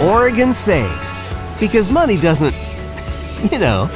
Oregon saves. Because money doesn't, you know.